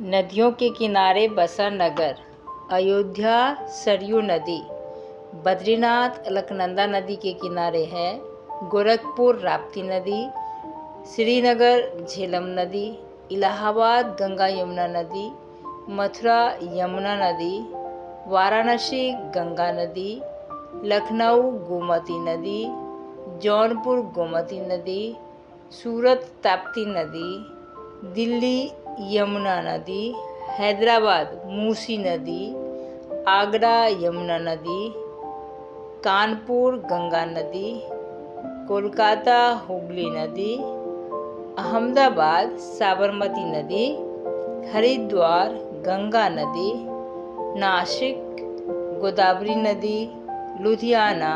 नदियों के किनारे बसा नगर, अयोध्या सरयू नदी, बद्रीनाथ अलकनंदा नदी के किनारे है, गोरखपुर राप्ती नदी, श्रीनगर झेलम नदी, इलाहाबाद गंगा यमुना नदी, मथुरा यमुना नदी, वाराणसी गंगा नदी, लखनऊ गोमती नदी, जौनपुर गोमती नदी, सूरत ताप्ती नदी, दिल्ली यमुना नदी, हैदराबाद मूसी नदी, आगरा यमुना नदी, कानपुर गंगा नदी, कोलकाता हुगली नदी, अहमदाबाद साबरमती नदी, हरिद्वार गंगा नदी, नासिक गोदावरी नदी, लुधियाना,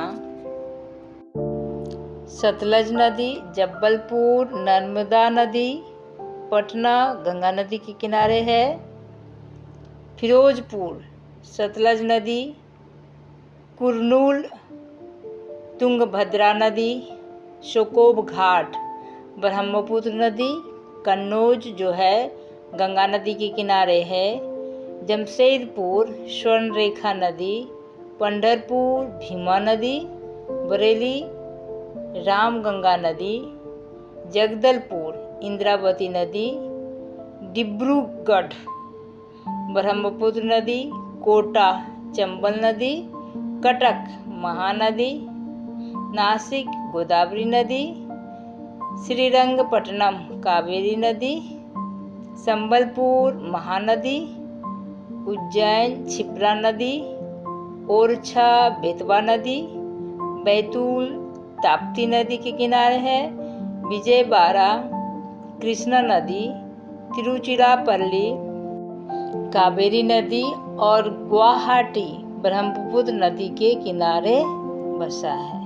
सतलज नदी, जबलपुर नर्मदा नदी पटना, गंगा नदी के किनारे है, फिरोजपुर, सतलज नदी, कुरनूल, तुंगभद्रा नदी, शोकोब घाट, ब्रह्मपुत्र नदी, कन्नौज जो है, गंगा नदी के किनारे है, जमशेदपुर, स्वर्णरेखा नदी पंडरपुर भीमा नदी, बरेली, रामगंगा नदी, जगदलपुर इंद्रावती नदी, डिब्रूगढ़, ब्रह्मपुत्र नदी, कोटा, चंबल नदी, कटक महानदी, नासिक गोदावरी नदी, श्रीरंगपट्टनम कावेरी नदी, संबलपुर महानदी, उज्जैन छिप्रा नदी, ओरछा बेतवा नदी, बैतूल ताप्ती नदी के किनारे है विजयवाड़ा कृष्णा नदी तिरुचिरापल्ली कावेरी नदी और गुवाहाटी ब्रह्मपुत्र नदी के किनारे बसा है।